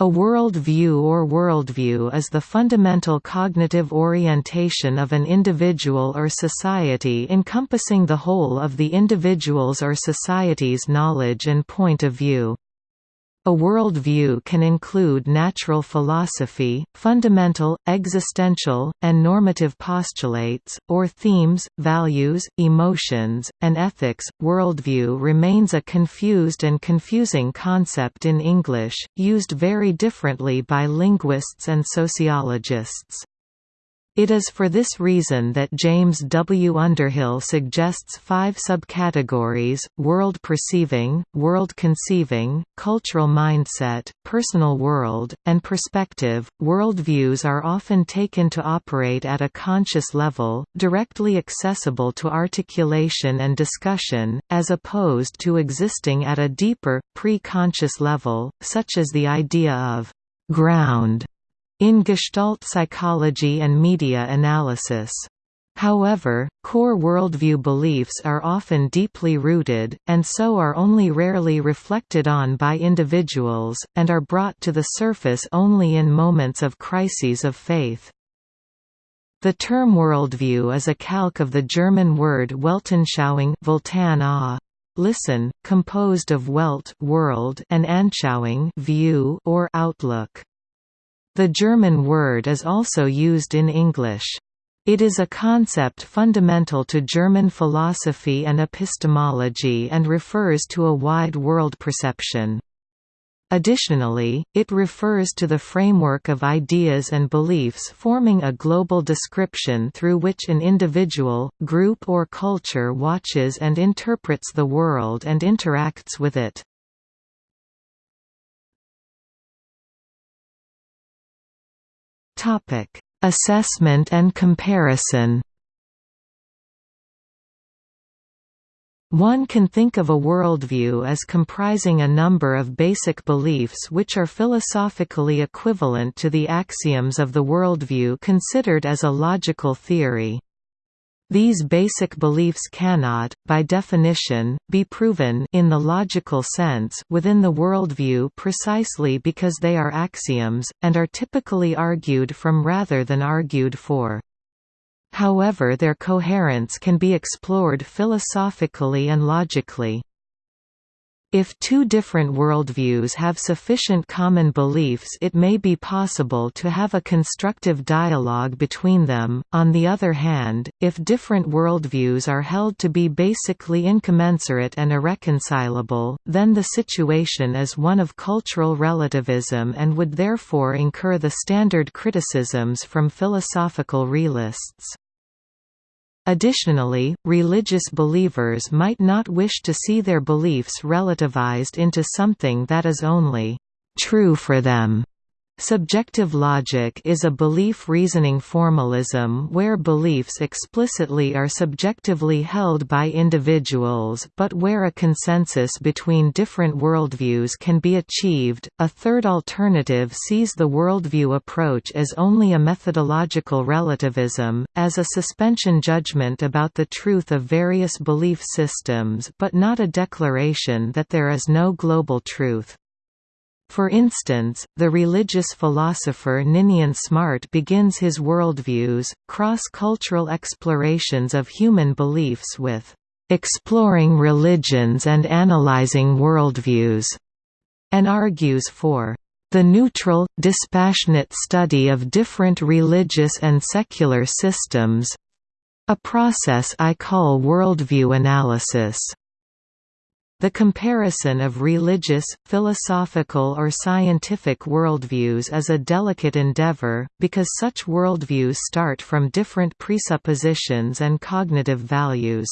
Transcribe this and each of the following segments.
A worldview or worldview is the fundamental cognitive orientation of an individual or society encompassing the whole of the individual's or society's knowledge and point of view. A worldview can include natural philosophy, fundamental, existential, and normative postulates, or themes, values, emotions, and ethics. Worldview remains a confused and confusing concept in English, used very differently by linguists and sociologists. It is for this reason that James W. Underhill suggests five subcategories, world perceiving, world conceiving, cultural mindset, personal world, and perspective. Worldviews are often taken to operate at a conscious level, directly accessible to articulation and discussion, as opposed to existing at a deeper, pre-conscious level, such as the idea of ground in Gestalt psychology and media analysis. However, core worldview beliefs are often deeply rooted, and so are only rarely reflected on by individuals, and are brought to the surface only in moments of crises of faith. The term worldview is a calque of the German word Weltanschauung listen, composed of Welt world and Anschauung view or outlook. The German word is also used in English. It is a concept fundamental to German philosophy and epistemology and refers to a wide world perception. Additionally, it refers to the framework of ideas and beliefs forming a global description through which an individual, group or culture watches and interprets the world and interacts with it. Topic: Assessment and comparison. One can think of a worldview as comprising a number of basic beliefs which are philosophically equivalent to the axioms of the worldview considered as a logical theory. These basic beliefs cannot, by definition, be proven in the logical sense within the worldview precisely because they are axioms, and are typically argued from rather than argued for. However their coherence can be explored philosophically and logically. If two different worldviews have sufficient common beliefs it may be possible to have a constructive dialogue between them, on the other hand, if different worldviews are held to be basically incommensurate and irreconcilable, then the situation is one of cultural relativism and would therefore incur the standard criticisms from philosophical realists. Additionally, religious believers might not wish to see their beliefs relativized into something that is only true for them. Subjective logic is a belief-reasoning formalism where beliefs explicitly are subjectively held by individuals but where a consensus between different worldviews can be achieved. A third alternative sees the worldview approach as only a methodological relativism, as a suspension judgment about the truth of various belief systems but not a declaration that there is no global truth. For instance, the religious philosopher Ninian Smart begins his worldviews, cross-cultural explorations of human beliefs with "...exploring religions and analyzing worldviews", and argues for the neutral, dispassionate study of different religious and secular systems—a process I call worldview analysis. The comparison of religious, philosophical or scientific worldviews is a delicate endeavor, because such worldviews start from different presuppositions and cognitive values.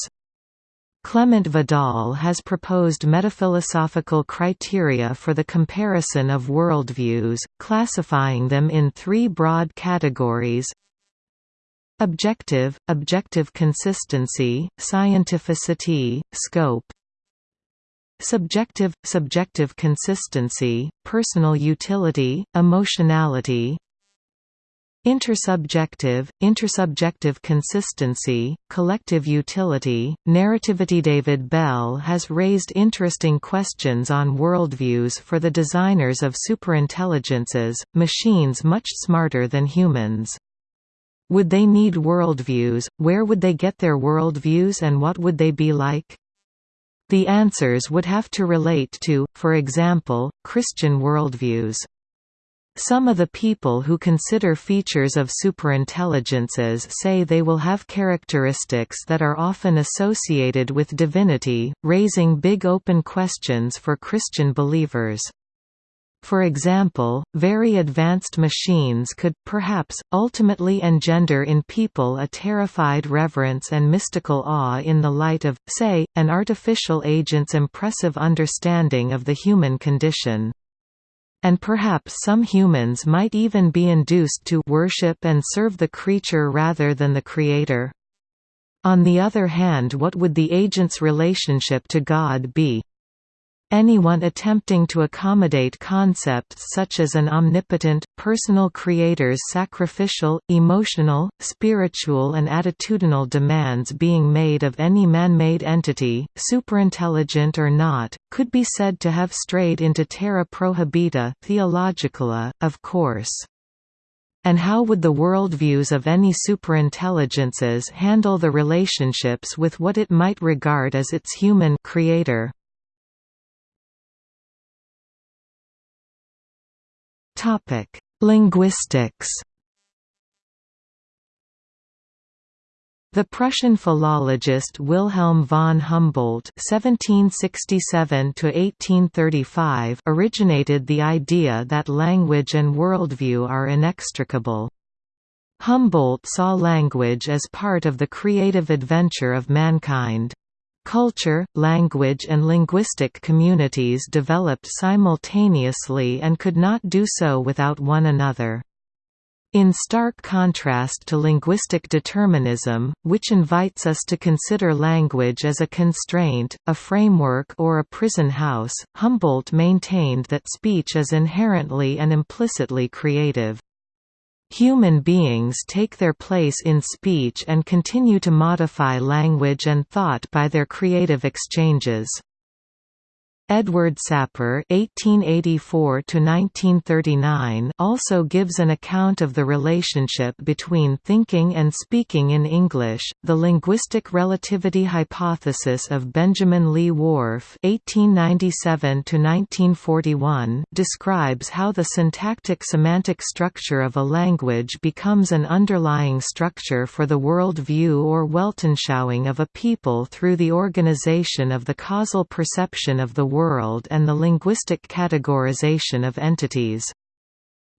Clement Vidal has proposed metaphilosophical criteria for the comparison of worldviews, classifying them in three broad categories Objective, objective consistency, scientificity, scope Subjective – subjective consistency, personal utility, emotionality Intersubjective, intersubjective consistency, collective utility, narrativity David Bell has raised interesting questions on worldviews for the designers of superintelligences, machines much smarter than humans. Would they need worldviews, where would they get their worldviews and what would they be like? The answers would have to relate to, for example, Christian worldviews. Some of the people who consider features of superintelligences say they will have characteristics that are often associated with divinity, raising big open questions for Christian believers. For example, very advanced machines could, perhaps, ultimately engender in people a terrified reverence and mystical awe in the light of, say, an artificial agent's impressive understanding of the human condition. And perhaps some humans might even be induced to worship and serve the creature rather than the creator. On the other hand what would the agent's relationship to God be? Anyone attempting to accommodate concepts such as an omnipotent, personal creator's sacrificial, emotional, spiritual and attitudinal demands being made of any man-made entity, superintelligent or not, could be said to have strayed into terra prohibita theologicala, of course. And how would the worldviews of any superintelligences handle the relationships with what it might regard as its human creator? Topic: Linguistics. The Prussian philologist Wilhelm von Humboldt (1767–1835) originated the idea that language and worldview are inextricable. Humboldt saw language as part of the creative adventure of mankind. Culture, language and linguistic communities developed simultaneously and could not do so without one another. In stark contrast to linguistic determinism, which invites us to consider language as a constraint, a framework or a prison house, Humboldt maintained that speech is inherently and implicitly creative. Human beings take their place in speech and continue to modify language and thought by their creative exchanges. Edward Sapir (1884–1939) also gives an account of the relationship between thinking and speaking in English. The linguistic relativity hypothesis of Benjamin Lee Whorf (1897–1941) describes how the syntactic-semantic structure of a language becomes an underlying structure for the world view or Weltanschauung of a people through the organization of the causal perception of the world world and the linguistic categorization of entities.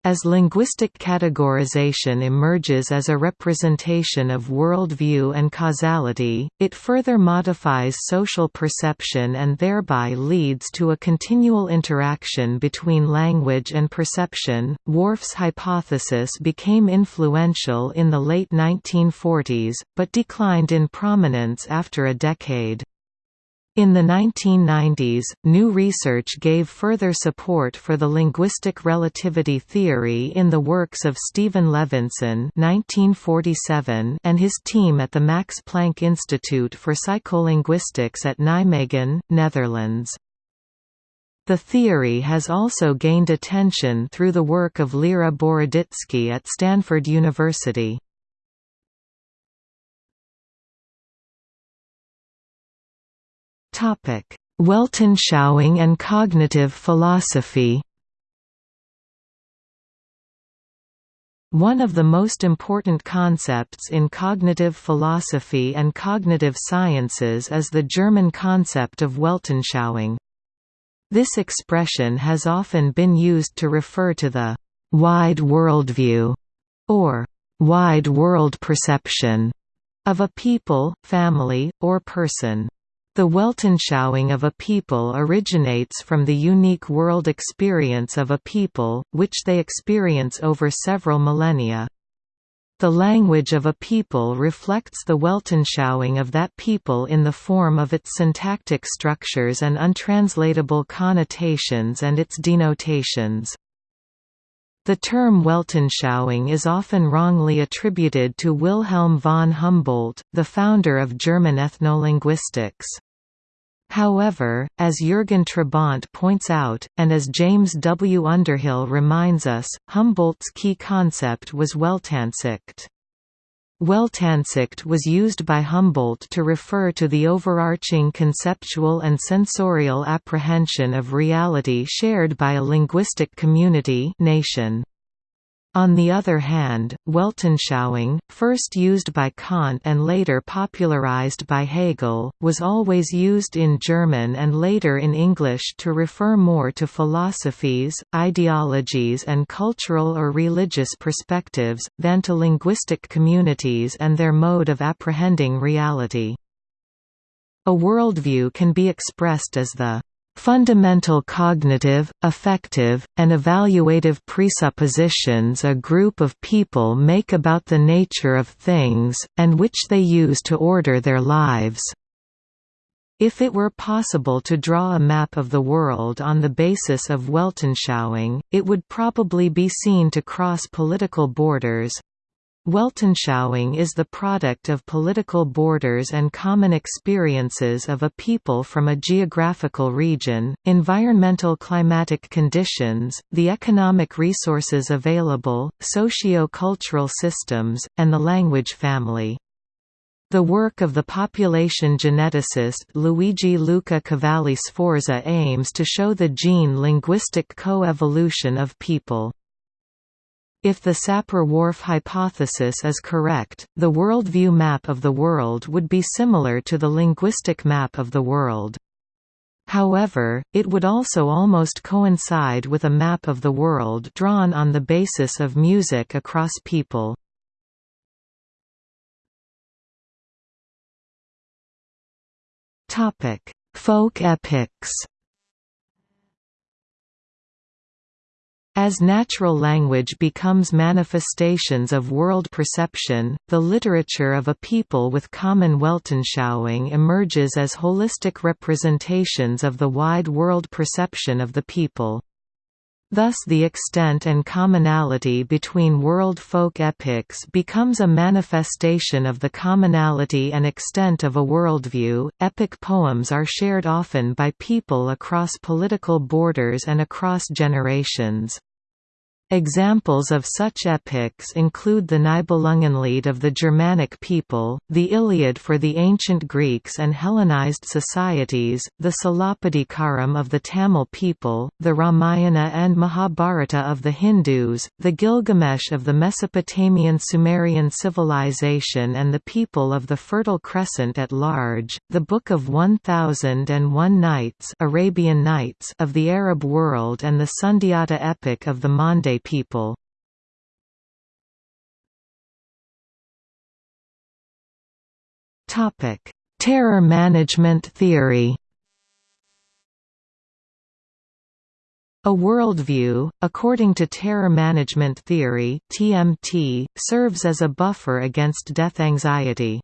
As linguistic categorization emerges as a representation of worldview and causality, it further modifies social perception and thereby leads to a continual interaction between language and perception. Whorf's hypothesis became influential in the late 1940s, but declined in prominence after a decade. In the 1990s, new research gave further support for the linguistic relativity theory in the works of Stephen Levinson and his team at the Max Planck Institute for Psycholinguistics at Nijmegen, Netherlands. The theory has also gained attention through the work of Lera Boroditsky at Stanford University. Weltanschauung and cognitive philosophy One of the most important concepts in cognitive philosophy and cognitive sciences is the German concept of Weltanschauung. This expression has often been used to refer to the «wide worldview» or «wide world perception» of a people, family, or person. The Weltanschauung of a people originates from the unique world experience of a people, which they experience over several millennia. The language of a people reflects the Weltanschauung of that people in the form of its syntactic structures and untranslatable connotations and its denotations. The term Weltanschauung is often wrongly attributed to Wilhelm von Humboldt, the founder of German ethnolinguistics. However, as Jürgen Trabant points out, and as James W. Underhill reminds us, Humboldt's key concept was Weltansicht. Weltansicht was used by Humboldt to refer to the overarching conceptual and sensorial apprehension of reality shared by a linguistic community nation. On the other hand, Weltanschauung, first used by Kant and later popularized by Hegel, was always used in German and later in English to refer more to philosophies, ideologies and cultural or religious perspectives, than to linguistic communities and their mode of apprehending reality. A worldview can be expressed as the Fundamental cognitive, affective, and evaluative presuppositions a group of people make about the nature of things, and which they use to order their lives. If it were possible to draw a map of the world on the basis of Weltanschauung, it would probably be seen to cross political borders, Weltanschauung is the product of political borders and common experiences of a people from a geographical region, environmental climatic conditions, the economic resources available, socio-cultural systems, and the language family. The work of the population geneticist Luigi Luca Cavalli Sforza aims to show the gene-linguistic co-evolution of people. If the Sapir-Whorf hypothesis is correct, the worldview map of the world would be similar to the linguistic map of the world. However, it would also almost coincide with a map of the world drawn on the basis of music across people. Folk epics As natural language becomes manifestations of world perception, the literature of a people with common Weltanschauung emerges as holistic representations of the wide world perception of the people. Thus the extent and commonality between world folk epics becomes a manifestation of the commonality and extent of a worldview. Epic poems are shared often by people across political borders and across generations. Examples of such epics include the Nibelungenlied of the Germanic people, the Iliad for the ancient Greeks and Hellenized societies, the Silappatikaram of the Tamil people, the Ramayana and Mahabharata of the Hindus, the Gilgamesh of the Mesopotamian Sumerian civilization and the people of the Fertile Crescent at large, the Book of One Thousand and One Nights Arabian Nights of the Arab world and the Sundiata epic of the People. Topic: Terror management theory. A worldview, according to terror management theory (TMT), serves as a buffer against death anxiety.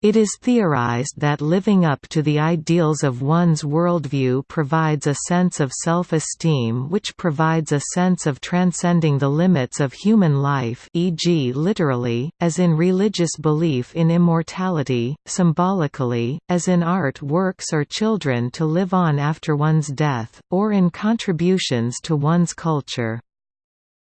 It is theorized that living up to the ideals of one's worldview provides a sense of self-esteem which provides a sense of transcending the limits of human life e.g. literally, as in religious belief in immortality, symbolically, as in art works or children to live on after one's death, or in contributions to one's culture.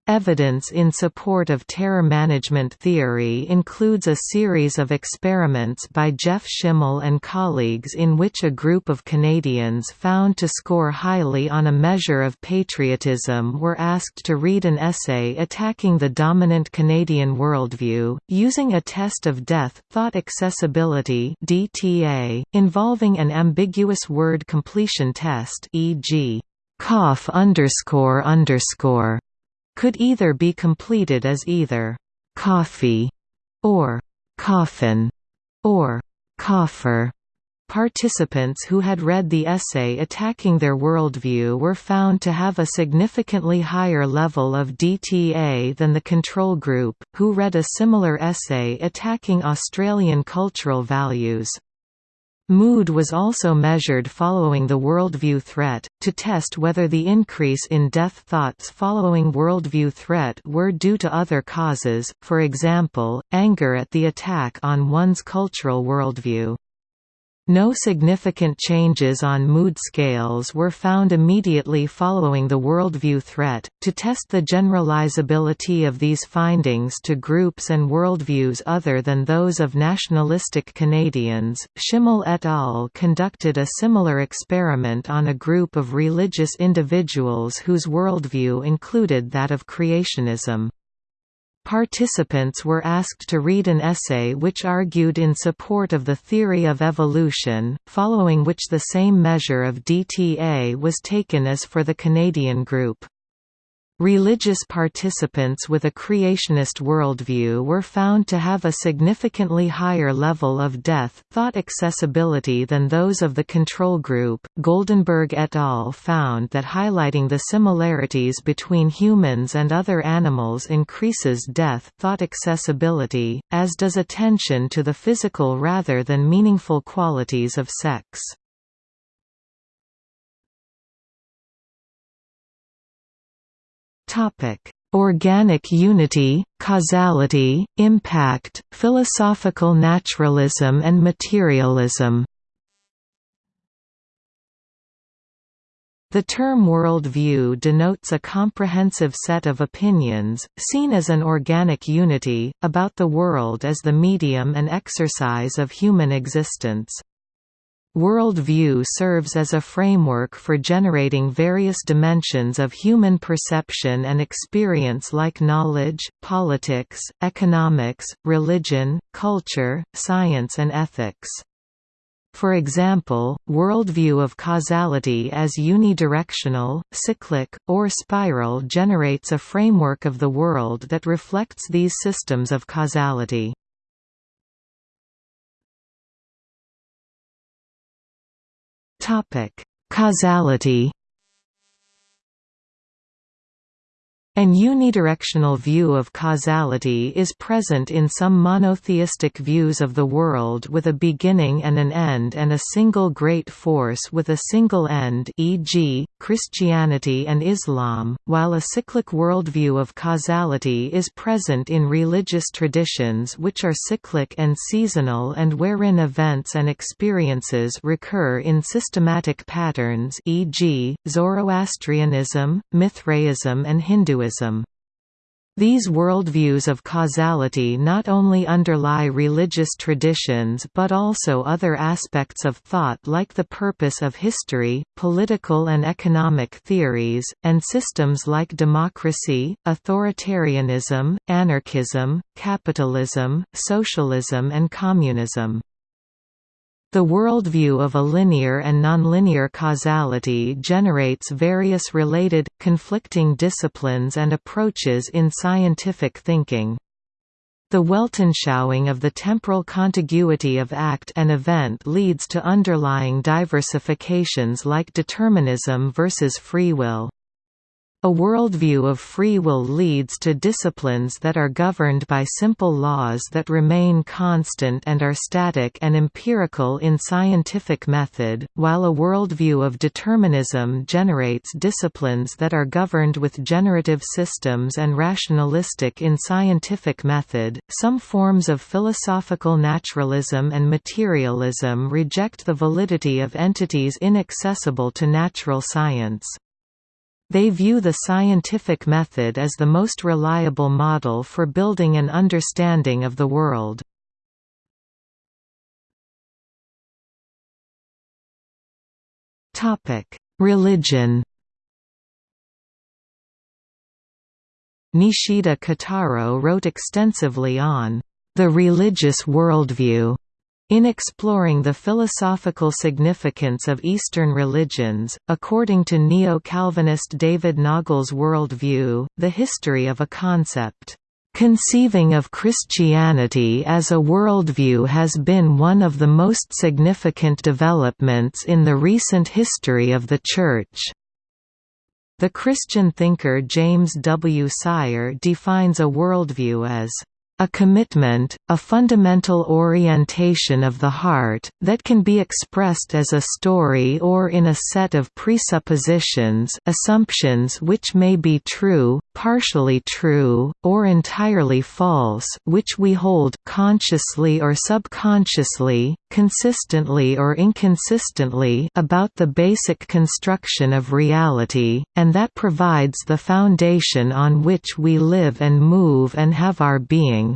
Evidence in support of terror management theory includes a series of experiments by Jeff Schimmel and colleagues in which a group of Canadians found to score highly on a measure of patriotism were asked to read an essay attacking the dominant Canadian worldview, using a test of death, thought accessibility DTA, involving an ambiguous word completion test e.g. cough underscore underscore could either be completed as either «coffee» or «coffin» or «coffer». Participants who had read the essay attacking their worldview were found to have a significantly higher level of DTA than the control group, who read a similar essay attacking Australian cultural values. Mood was also measured following the worldview threat, to test whether the increase in death thoughts following worldview threat were due to other causes, for example, anger at the attack on one's cultural worldview. No significant changes on mood scales were found immediately following the worldview threat. To test the generalizability of these findings to groups and worldviews other than those of nationalistic Canadians, Schimmel et al. conducted a similar experiment on a group of religious individuals whose worldview included that of creationism. Participants were asked to read an essay which argued in support of the theory of evolution, following which the same measure of DTA was taken as for the Canadian group. Religious participants with a creationist worldview were found to have a significantly higher level of death thought accessibility than those of the control group. Goldenberg et al. found that highlighting the similarities between humans and other animals increases death thought accessibility, as does attention to the physical rather than meaningful qualities of sex. Topic: Organic unity, causality, impact, philosophical naturalism and materialism. The term worldview denotes a comprehensive set of opinions, seen as an organic unity, about the world as the medium and exercise of human existence. World view serves as a framework for generating various dimensions of human perception and experience like knowledge, politics, economics, religion, culture, science and ethics. For example, worldview of causality as unidirectional, cyclic, or spiral generates a framework of the world that reflects these systems of causality. Topic: Causality An unidirectional view of causality is present in some monotheistic views of the world with a beginning and an end and a single great force with a single end e.g., Christianity and Islam, while a cyclic worldview of causality is present in religious traditions which are cyclic and seasonal and wherein events and experiences recur in systematic patterns e.g., Zoroastrianism, Mithraism and Hinduism Hinduism. These worldviews of causality not only underlie religious traditions but also other aspects of thought like the purpose of history, political and economic theories, and systems like democracy, authoritarianism, anarchism, capitalism, socialism and communism. The worldview of a linear and nonlinear causality generates various related, conflicting disciplines and approaches in scientific thinking. The Weltanschauung of the temporal contiguity of act and event leads to underlying diversifications like determinism versus free will. A worldview of free will leads to disciplines that are governed by simple laws that remain constant and are static and empirical in scientific method, while a worldview of determinism generates disciplines that are governed with generative systems and rationalistic in scientific method. Some forms of philosophical naturalism and materialism reject the validity of entities inaccessible to natural science. They view the scientific method as the most reliable model for building an understanding of the world. Religion Nishida Kotaro wrote extensively on the religious worldview in exploring the philosophical significance of Eastern religions, according to neo-Calvinist David Naugle's worldview, the history of a concept, "...conceiving of Christianity as a worldview has been one of the most significant developments in the recent history of the Church." The Christian thinker James W. Sire defines a worldview as a commitment, a fundamental orientation of the heart, that can be expressed as a story or in a set of presuppositions assumptions which may be true, partially true, or entirely false which we hold consciously or subconsciously, consistently or inconsistently about the basic construction of reality, and that provides the foundation on which we live and move and have our being.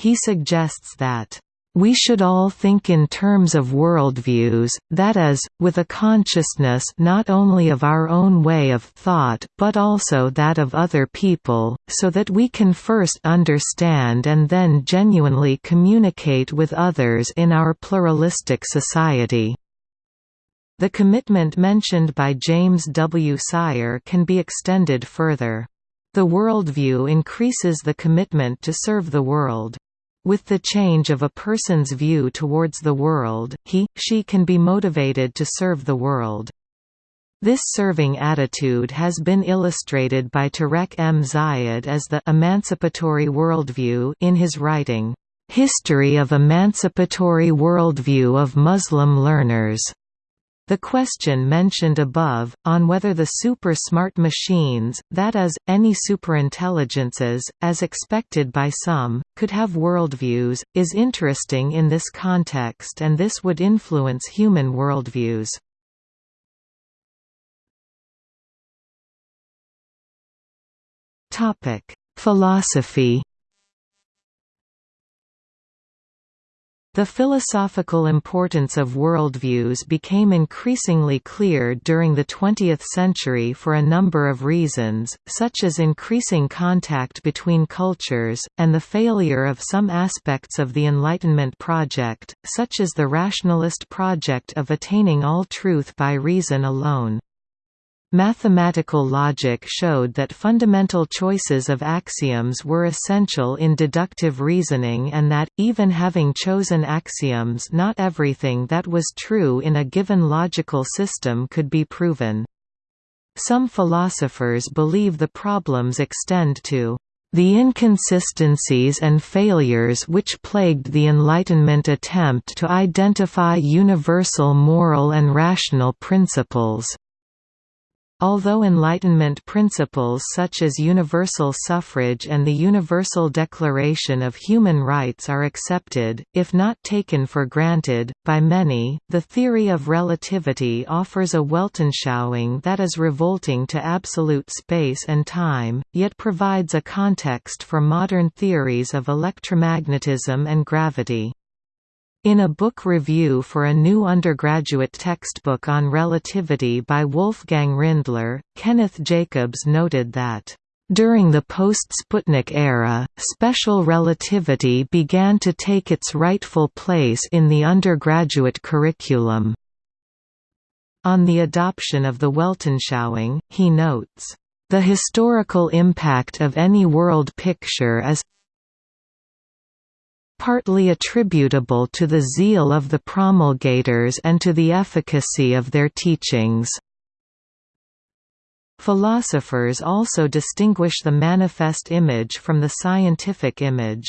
He suggests that we should all think in terms of worldviews, that is, with a consciousness not only of our own way of thought but also that of other people, so that we can first understand and then genuinely communicate with others in our pluralistic society. The commitment mentioned by James W. Sire can be extended further. The worldview increases the commitment to serve the world. With the change of a person's view towards the world, he, she can be motivated to serve the world. This serving attitude has been illustrated by Tarek M. Zayed as the emancipatory worldview in his writing, History of Emancipatory Worldview of Muslim Learners. The question mentioned above, on whether the super-smart machines, that is, any superintelligences, as expected by some, could have worldviews, is interesting in this context and this would influence human worldviews. Philosophy The philosophical importance of worldviews became increasingly clear during the 20th century for a number of reasons, such as increasing contact between cultures, and the failure of some aspects of the Enlightenment project, such as the rationalist project of attaining all truth by reason alone. Mathematical logic showed that fundamental choices of axioms were essential in deductive reasoning and that, even having chosen axioms not everything that was true in a given logical system could be proven. Some philosophers believe the problems extend to the inconsistencies and failures which plagued the Enlightenment attempt to identify universal moral and rational principles. Although Enlightenment principles such as universal suffrage and the Universal Declaration of Human Rights are accepted, if not taken for granted, by many, the theory of relativity offers a Weltanschauung that is revolting to absolute space and time, yet provides a context for modern theories of electromagnetism and gravity. In a book review for a new undergraduate textbook on relativity by Wolfgang Rindler, Kenneth Jacobs noted that, "...during the post-Sputnik era, special relativity began to take its rightful place in the undergraduate curriculum." On the adoption of the Weltanschauung, he notes, "...the historical impact of any world picture is partly attributable to the zeal of the promulgators and to the efficacy of their teachings. Philosophers also distinguish the manifest image from the scientific image.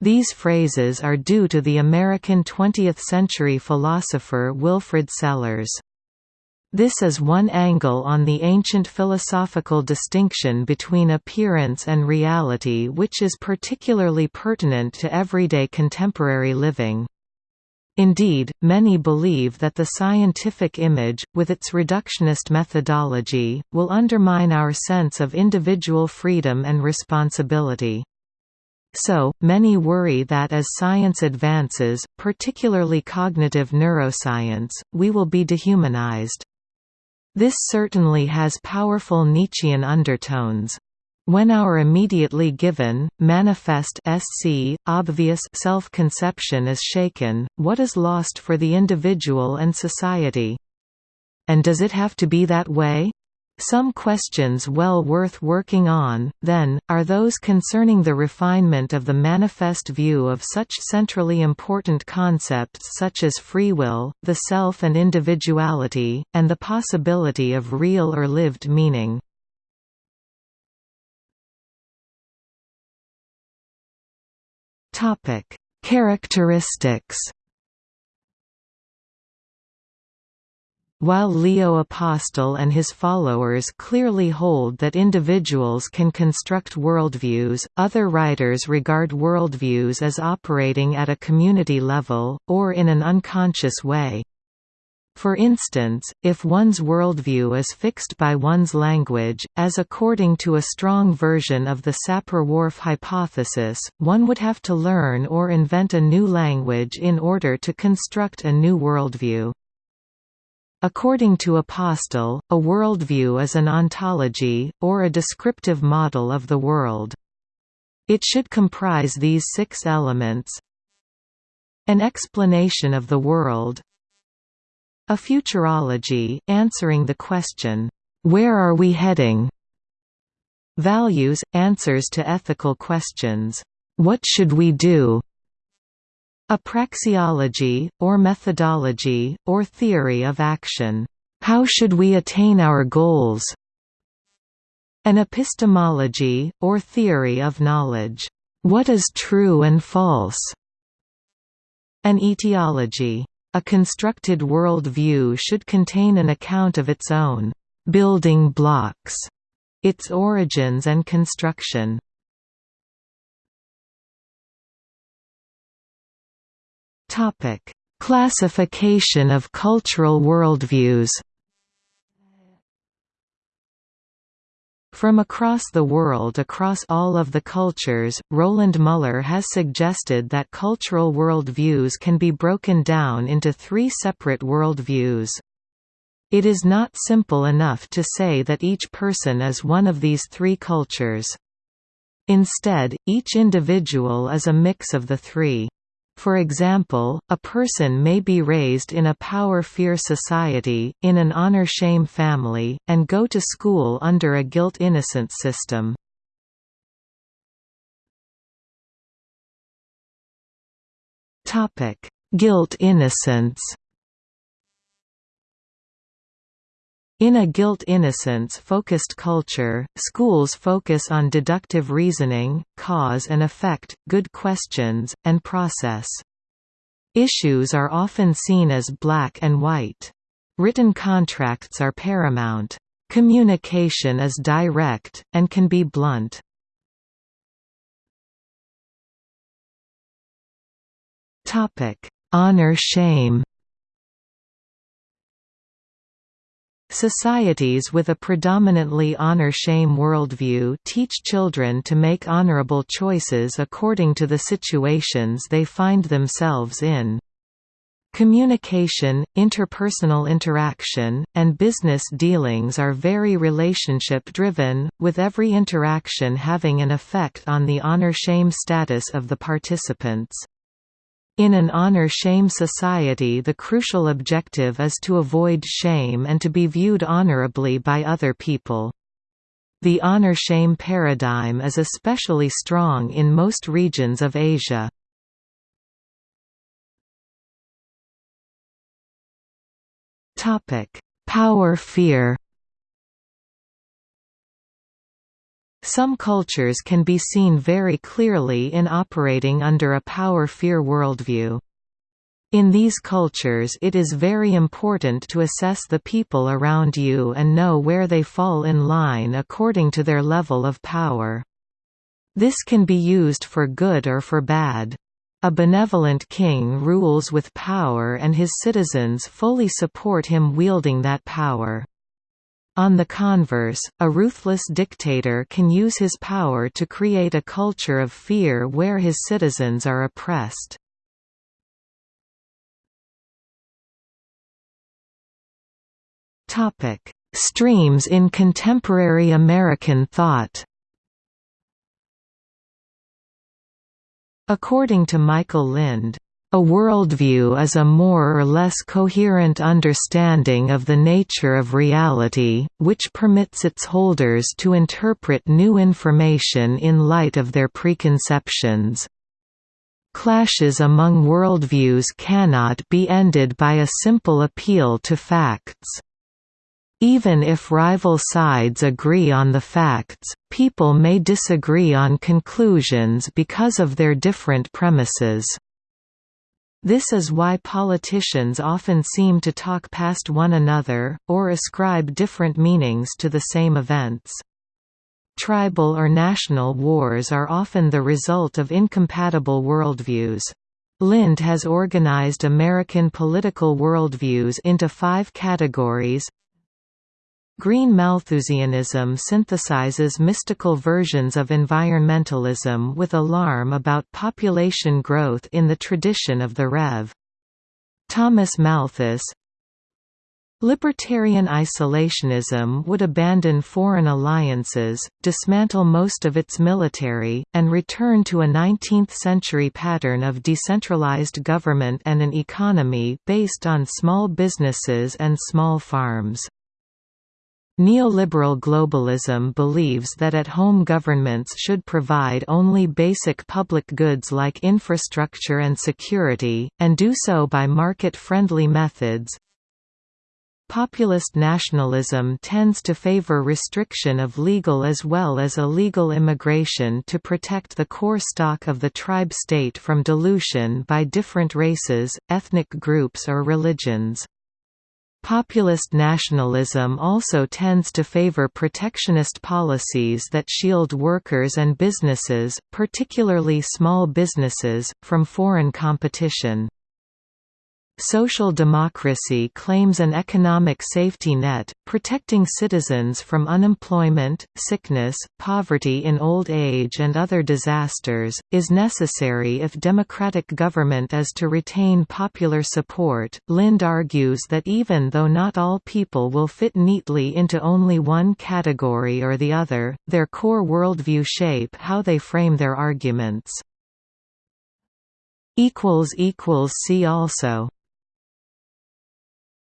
These phrases are due to the American 20th-century philosopher Wilfrid Sellars. This is one angle on the ancient philosophical distinction between appearance and reality which is particularly pertinent to everyday contemporary living. Indeed, many believe that the scientific image, with its reductionist methodology, will undermine our sense of individual freedom and responsibility. So, many worry that as science advances, particularly cognitive neuroscience, we will be dehumanized. This certainly has powerful Nietzschean undertones. When our immediately given, manifest SC, obvious self-conception is shaken, what is lost for the individual and society? And does it have to be that way? Some questions well worth working on, then, are those concerning the refinement of the manifest view of such centrally important concepts such as free will, the self and individuality, and the possibility of real or lived meaning. Characteristics While Leo Apostel and his followers clearly hold that individuals can construct worldviews, other writers regard worldviews as operating at a community level, or in an unconscious way. For instance, if one's worldview is fixed by one's language, as according to a strong version of the Sapir-Whorf hypothesis, one would have to learn or invent a new language in order to construct a new worldview. According to Apostel, a worldview is an ontology, or a descriptive model of the world. It should comprise these six elements An explanation of the world A futurology, answering the question, "'Where are we heading?' Values – answers to ethical questions, "'What should we do?' A praxeology, or methodology, or theory of action. How should we attain our goals? An epistemology, or theory of knowledge. What is true and false? An etiology. A constructed world view should contain an account of its own building blocks, its origins and construction. Topic: Classification of cultural worldviews. From across the world across all of the cultures, Roland Muller has suggested that cultural worldviews can be broken down into three separate worldviews. It is not simple enough to say that each person is one of these three cultures. Instead, each individual is a mix of the three. For example, a person may be raised in a power-fear society, in an honor-shame family, and go to school under a guilt-innocence system. Guilt-innocence In a guilt-innocence-focused culture, schools focus on deductive reasoning, cause and effect, good questions, and process. Issues are often seen as black and white. Written contracts are paramount. Communication is direct, and can be blunt. Honor-shame Societies with a predominantly honor-shame worldview teach children to make honorable choices according to the situations they find themselves in. Communication, interpersonal interaction, and business dealings are very relationship-driven, with every interaction having an effect on the honor-shame status of the participants. In an honor-shame society the crucial objective is to avoid shame and to be viewed honorably by other people. The honor-shame paradigm is especially strong in most regions of Asia. Power fear Some cultures can be seen very clearly in operating under a power-fear worldview. In these cultures it is very important to assess the people around you and know where they fall in line according to their level of power. This can be used for good or for bad. A benevolent king rules with power and his citizens fully support him wielding that power. On the converse, a ruthless dictator can use his power to create a culture of fear where his citizens are oppressed. Streams in contemporary American thought According to Michael Lind, a worldview is a more or less coherent understanding of the nature of reality, which permits its holders to interpret new information in light of their preconceptions. Clashes among worldviews cannot be ended by a simple appeal to facts. Even if rival sides agree on the facts, people may disagree on conclusions because of their different premises. This is why politicians often seem to talk past one another, or ascribe different meanings to the same events. Tribal or national wars are often the result of incompatible worldviews. Lind has organized American political worldviews into five categories Green Malthusianism synthesizes mystical versions of environmentalism with alarm about population growth in the tradition of the Rev. Thomas Malthus Libertarian isolationism would abandon foreign alliances, dismantle most of its military, and return to a 19th-century pattern of decentralized government and an economy based on small businesses and small farms. Neoliberal globalism believes that at-home governments should provide only basic public goods like infrastructure and security, and do so by market-friendly methods. Populist nationalism tends to favor restriction of legal as well as illegal immigration to protect the core stock of the tribe state from dilution by different races, ethnic groups or religions. Populist nationalism also tends to favor protectionist policies that shield workers and businesses, particularly small businesses, from foreign competition. Social democracy claims an economic safety net, protecting citizens from unemployment, sickness, poverty in old age and other disasters, is necessary if democratic government is to retain popular support. Lind argues that even though not all people will fit neatly into only one category or the other, their core worldview shape how they frame their arguments. See also